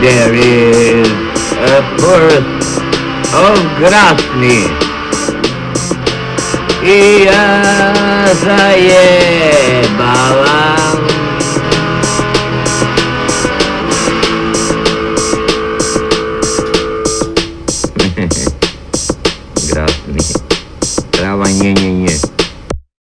There is a birth of Grasny. И я заебала